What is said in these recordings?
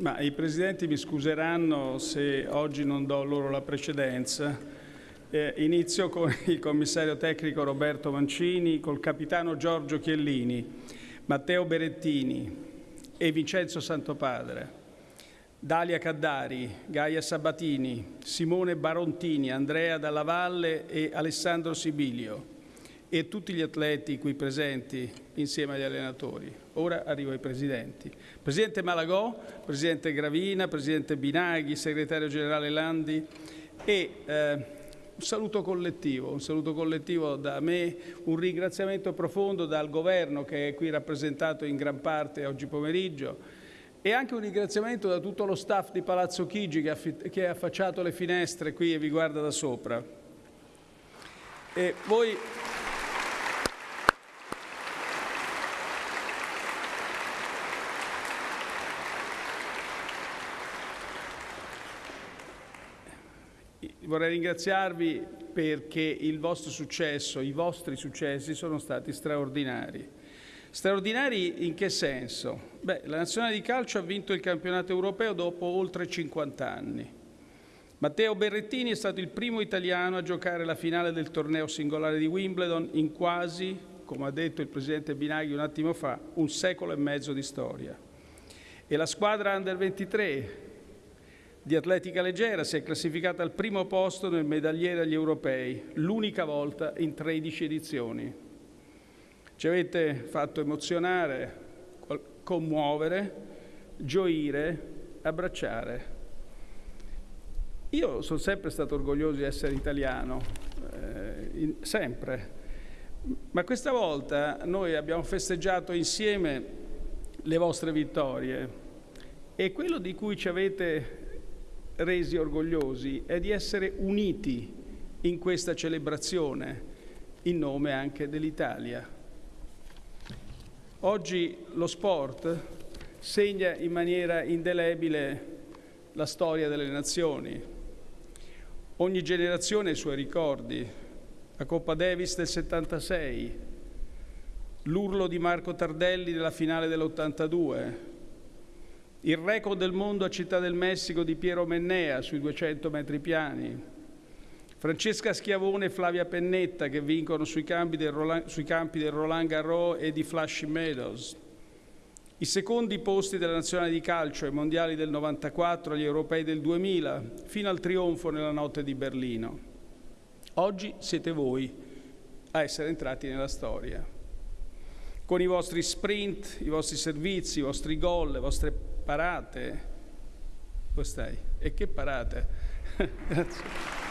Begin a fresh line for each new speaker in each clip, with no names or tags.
Ma i presidenti mi scuseranno se oggi non do loro la precedenza. Eh, inizio con il commissario tecnico Roberto Mancini, col capitano Giorgio Chiellini, Matteo Berettini e Vincenzo Santopadre, Dalia Caddari, Gaia Sabatini, Simone Barontini, Andrea Dalla Valle e Alessandro Sibilio e tutti gli atleti qui presenti insieme agli allenatori. Ora arrivo ai presidenti. Presidente Malagò, Presidente Gravina, Presidente Binaghi, Segretario Generale Landi e eh, un saluto collettivo, un saluto collettivo da me, un ringraziamento profondo dal governo che è qui rappresentato in gran parte oggi pomeriggio e anche un ringraziamento da tutto lo staff di Palazzo Chigi che ha affacciato le finestre qui e vi guarda da sopra. E voi vorrei ringraziarvi perché il vostro successo, i vostri successi sono stati straordinari. Straordinari in che senso? Beh, la nazionale di calcio ha vinto il campionato europeo dopo oltre 50 anni. Matteo Berrettini è stato il primo italiano a giocare la finale del torneo singolare di Wimbledon in quasi, come ha detto il presidente Binaghi un attimo fa, un secolo e mezzo di storia. E la squadra Under 23 di atletica leggera si è classificata al primo posto nel medagliere agli europei, l'unica volta in 13 edizioni. Ci avete fatto emozionare, commuovere, gioire, abbracciare. Io sono sempre stato orgoglioso di essere italiano, eh, in, sempre, ma questa volta noi abbiamo festeggiato insieme le vostre vittorie e quello di cui ci avete resi orgogliosi è di essere uniti in questa celebrazione in nome anche dell'Italia. Oggi lo sport segna in maniera indelebile la storia delle nazioni. Ogni generazione ha i suoi ricordi. La Coppa Davis del 76, l'urlo di Marco Tardelli nella finale dell'82, il record del mondo a Città del Messico di Piero Mennea sui 200 metri piani, Francesca Schiavone e Flavia Pennetta che vincono sui campi del Roland, campi del Roland Garros e di Flushing Meadows, i secondi posti della nazionale di calcio ai mondiali del 94, agli europei del 2000, fino al trionfo nella notte di Berlino. Oggi siete voi a essere entrati nella storia. Con i vostri sprint, i vostri servizi, i vostri gol, le vostre parate. Dove stai? E che parate? Grazie.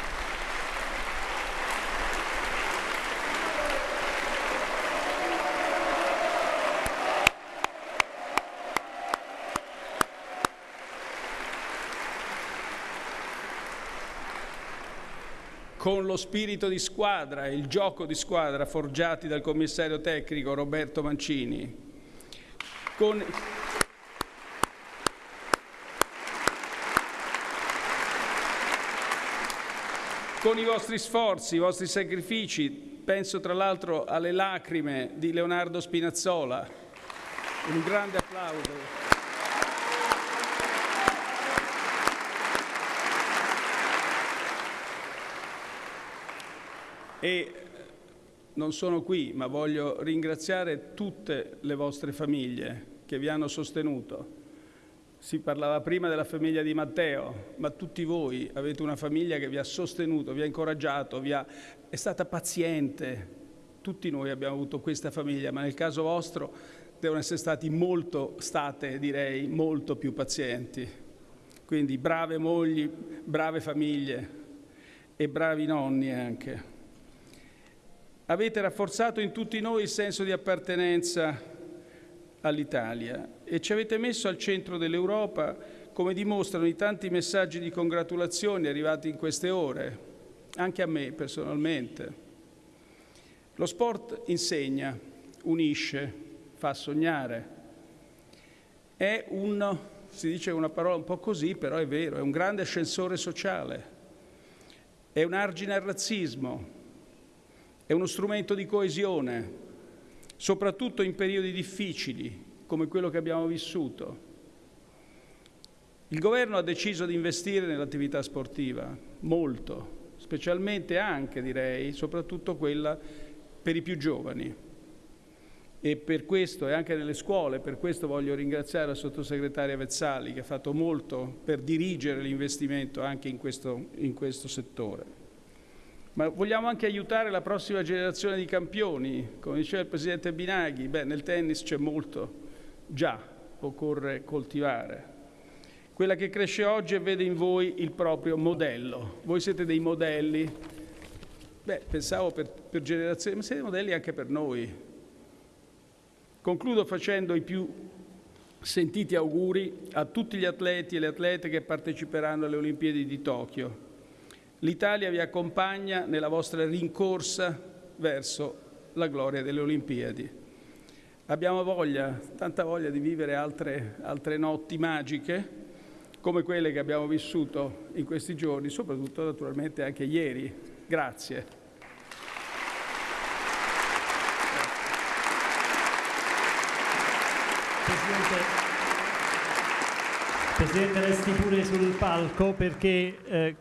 con lo spirito di squadra e il gioco di squadra forgiati dal commissario tecnico Roberto Mancini, con con i vostri sforzi, i vostri sacrifici, penso tra l'altro alle lacrime di Leonardo Spinazzola. Un grande applauso. E non sono qui, ma voglio ringraziare tutte le vostre famiglie che vi hanno sostenuto si parlava prima della famiglia di Matteo, ma tutti voi avete una famiglia che vi ha sostenuto, vi ha incoraggiato, vi ha... è stata paziente. Tutti noi abbiamo avuto questa famiglia, ma nel caso vostro devono essere stati molto, state direi, molto più pazienti. Quindi brave mogli, brave famiglie e bravi nonni anche. Avete rafforzato in tutti noi il senso di appartenenza all'Italia e ci avete messo al centro dell'Europa come dimostrano i tanti messaggi di congratulazioni arrivati in queste ore, anche a me personalmente. Lo sport insegna, unisce, fa sognare. È un, si dice una parola un po' così, però è vero, è un grande ascensore sociale, è un argine al razzismo, è uno strumento di coesione, soprattutto in periodi difficili come quello che abbiamo vissuto. Il governo ha deciso di investire nell'attività sportiva, molto, specialmente anche, direi, soprattutto quella per i più giovani. E per questo, e anche nelle scuole, per questo voglio ringraziare la sottosegretaria Vezzali che ha fatto molto per dirigere l'investimento anche in questo, in questo settore. Ma vogliamo anche aiutare la prossima generazione di campioni, come diceva il Presidente Binaghi, beh, nel tennis c'è molto già, occorre coltivare. Quella che cresce oggi e vede in voi il proprio modello. Voi siete dei modelli, beh, pensavo per, per generazioni, ma siete modelli anche per noi. Concludo facendo i più sentiti auguri a tutti gli atleti e le atlete che parteciperanno alle Olimpiadi di Tokyo L'Italia vi accompagna nella vostra rincorsa verso la gloria delle Olimpiadi. Abbiamo voglia, tanta voglia di vivere altre, altre notti magiche come quelle che abbiamo vissuto in questi giorni, soprattutto naturalmente anche ieri. Grazie.
Presidente, Presidente resti pure sul palco perché eh,